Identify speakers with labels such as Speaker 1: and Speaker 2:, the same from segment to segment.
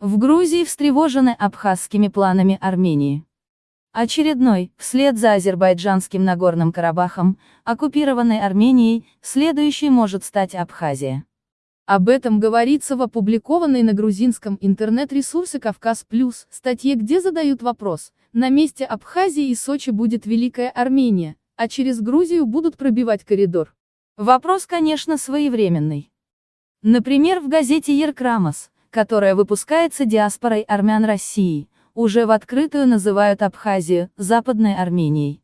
Speaker 1: В Грузии встревожены абхазскими планами Армении. Очередной, вслед за азербайджанским Нагорным Карабахом, оккупированной Арменией, следующей может стать Абхазия. Об этом говорится в опубликованной на грузинском интернет-ресурсе «Кавказ Плюс» статье, где задают вопрос, на месте Абхазии и Сочи будет Великая Армения, а через Грузию будут пробивать коридор. Вопрос, конечно, своевременный. Например, в газете «Еркрамос», которая выпускается диаспорой армян России, уже в открытую называют Абхазию Западной Арменией.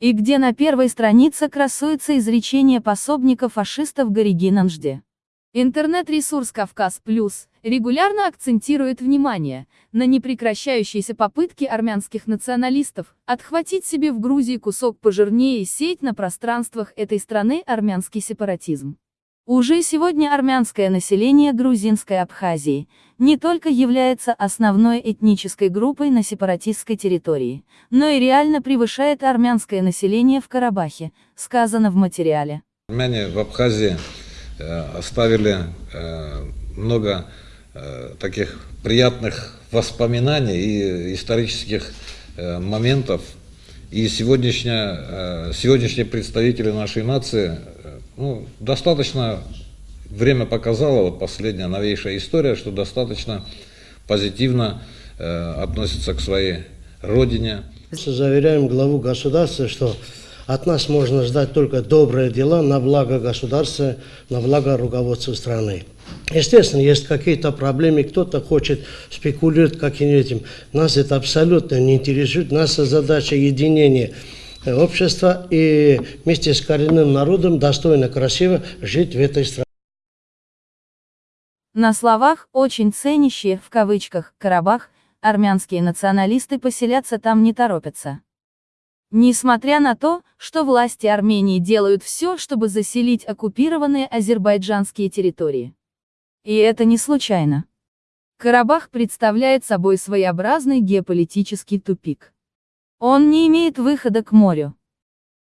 Speaker 1: И где на первой странице красуется изречение пособника фашистов Гориги Нанжде. Интернет-ресурс «Кавказ Плюс» регулярно акцентирует внимание на непрекращающиеся попытки армянских националистов отхватить себе в Грузии кусок пожирнее и сеть на пространствах этой страны армянский сепаратизм. Уже сегодня армянское население грузинской Абхазии не только является основной этнической группой на сепаратистской территории, но и реально превышает армянское население в Карабахе, сказано в материале.
Speaker 2: Армяне в Абхазии Э, оставили э, много э, таких приятных воспоминаний и исторических моментов. И сегодняшние, представители нашей нации ну, достаточно время показало, вот последняя новейшая история, что достаточно позитивно относятся к своей родине.
Speaker 3: Заверяем главу государства, что от нас можно ждать только добрые дела на благо государства, на благо руководства страны. Естественно, есть какие-то проблемы, кто-то хочет спекулировать каким-нибудь. Нас это абсолютно не интересует. Наша задача единения общества и вместе с коренным народом достойно, красиво жить в этой стране.
Speaker 1: На словах, очень ценящие, в кавычках, Карабах, армянские националисты поселяться там не торопятся. Несмотря на то, что власти Армении делают все, чтобы заселить оккупированные азербайджанские территории. И это не случайно. Карабах представляет собой своеобразный геополитический тупик. Он не имеет выхода к морю.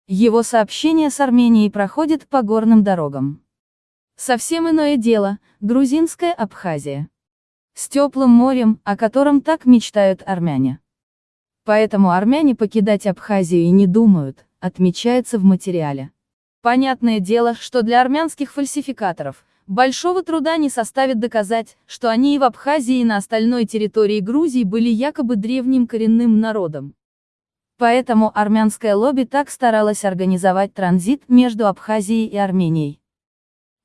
Speaker 1: Его сообщение с Арменией проходит по горным дорогам. Совсем иное дело – грузинская Абхазия. С теплым морем, о котором так мечтают армяне. Поэтому армяне покидать Абхазию и не думают, отмечается в материале. Понятное дело, что для армянских фальсификаторов, большого труда не составит доказать, что они и в Абхазии и на остальной территории Грузии были якобы древним коренным народом. Поэтому армянское лобби так старалось организовать транзит между Абхазией и Арменией.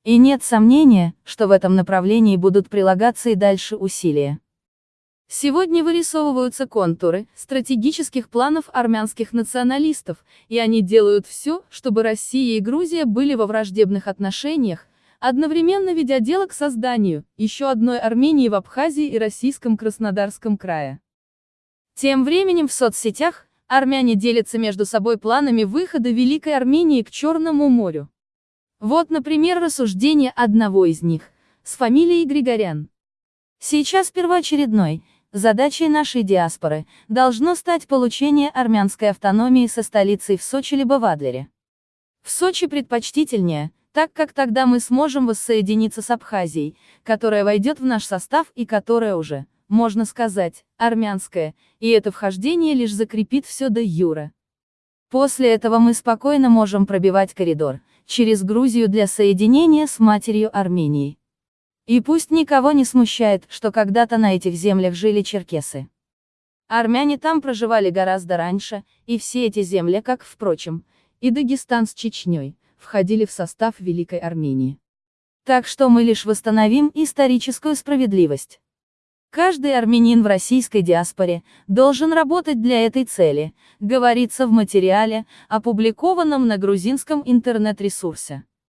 Speaker 1: И нет сомнения, что в этом направлении будут прилагаться и дальше усилия. Сегодня вырисовываются контуры стратегических планов армянских националистов, и они делают все, чтобы Россия и Грузия были во враждебных отношениях, одновременно ведя дело к созданию еще одной Армении в Абхазии и российском Краснодарском крае. Тем временем в соцсетях армяне делятся между собой планами выхода Великой Армении к Черному морю. Вот, например, рассуждение одного из них, с фамилией Григорян. Сейчас первоочередной, Задачей нашей диаспоры должно стать получение армянской автономии со столицей в Сочи либо в Адлере. В Сочи предпочтительнее, так как тогда мы сможем воссоединиться с Абхазией, которая войдет в наш состав и которая уже, можно сказать, армянская, и это вхождение лишь закрепит все до юра. После этого мы спокойно можем пробивать коридор, через Грузию для соединения с матерью Арменией. И пусть никого не смущает, что когда-то на этих землях жили черкесы. Армяне там проживали гораздо раньше, и все эти земли, как, впрочем, и Дагестан с Чечней, входили в состав Великой Армении. Так что мы лишь восстановим историческую справедливость. Каждый армянин в российской диаспоре должен работать для этой цели, говорится в материале, опубликованном на грузинском интернет-ресурсе.